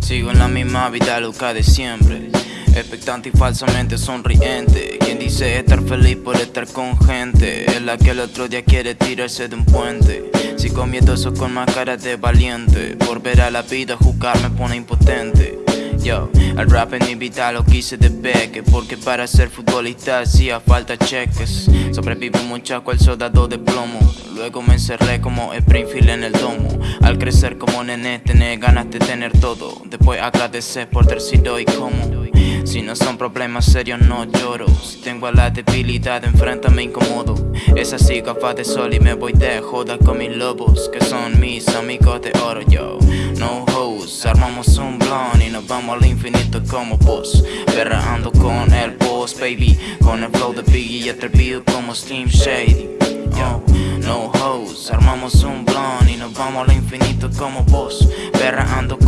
Sigo en la misma vida loca de siempre. Expectante y falsamente sonriente. Quien dice estar feliz por estar con gente Es la que el otro día quiere tirarse de un puente. Sigo miedoso con más cara de valiente. Por ver a la vida jugar me pone impotente. Al rap en mi vida lo quise de beque Porque para ser futbolista hacía falta cheques. Sobrevive un muchacho al soldado de plomo. Luego me encerré como Springfield en el domo. Al crecer como nene tener ganas de tener todo. Después agradecer por ter sido y como si no son problemas serios no lloro. Si tengo a la debilidad enfrente me incomodo. Es así gafas de sol y me voy de joda con mis lobos Que son mis amigos de oro yo. No hoes, armamos un blon y nos vamos al infinito como boss Perreando con el boss baby. Con el flow de Biggie y atrevido como Slim Shady. Yo, no hoes, armamos un blon y nos vamos al infinito como boss Perreando con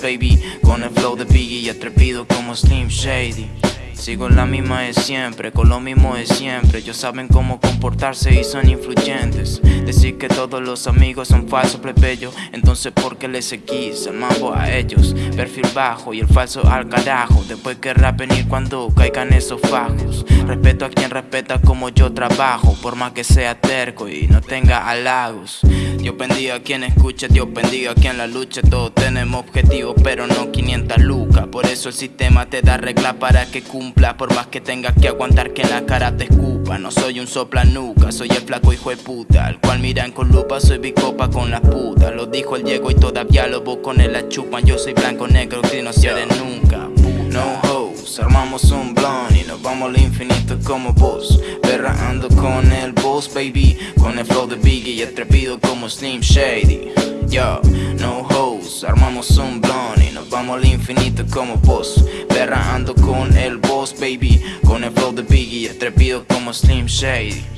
baby. Con el flow de Biggie y atrevido como Slim Shady. Sigo la misma de siempre, con lo mismo de siempre. Ellos saben cómo comportarse y son influyentes. Decir que todos los amigos son falsos plebeyos Entonces ¿por qué les seguís al mambo a ellos? Perfil bajo y el falso al carajo. Después querrá venir cuando caigan esos fajos. Respeto a quien respeta como yo trabajo Por más que sea terco y no tenga halagos Dios bendiga a quien escuche, Dios bendiga a quien la luche. Todos tenemos objetivos pero no 500 lucas. Por eso el sistema te da regla para que cumpla Por más que tengas que aguantar que en la cara te escupa No soy un soplanuca, soy el flaco hijo de puta. Al cual miran con lupa, soy bicopa con las putas Lo dijo el Diego y todavía lo con él la chupan. Yo soy blanco, negro, que no se nunca No hoes, armamos un blon y nos vamos al infinito como vos Perraando con el boss baby. Con el flow de Biggie y atrevido como Slim Shady. Yo, no hoes, armamos un blon y nos vamos al infinito como vos Perraando con el boss baby. Con el flow de Biggie y atrevido como Slim Shady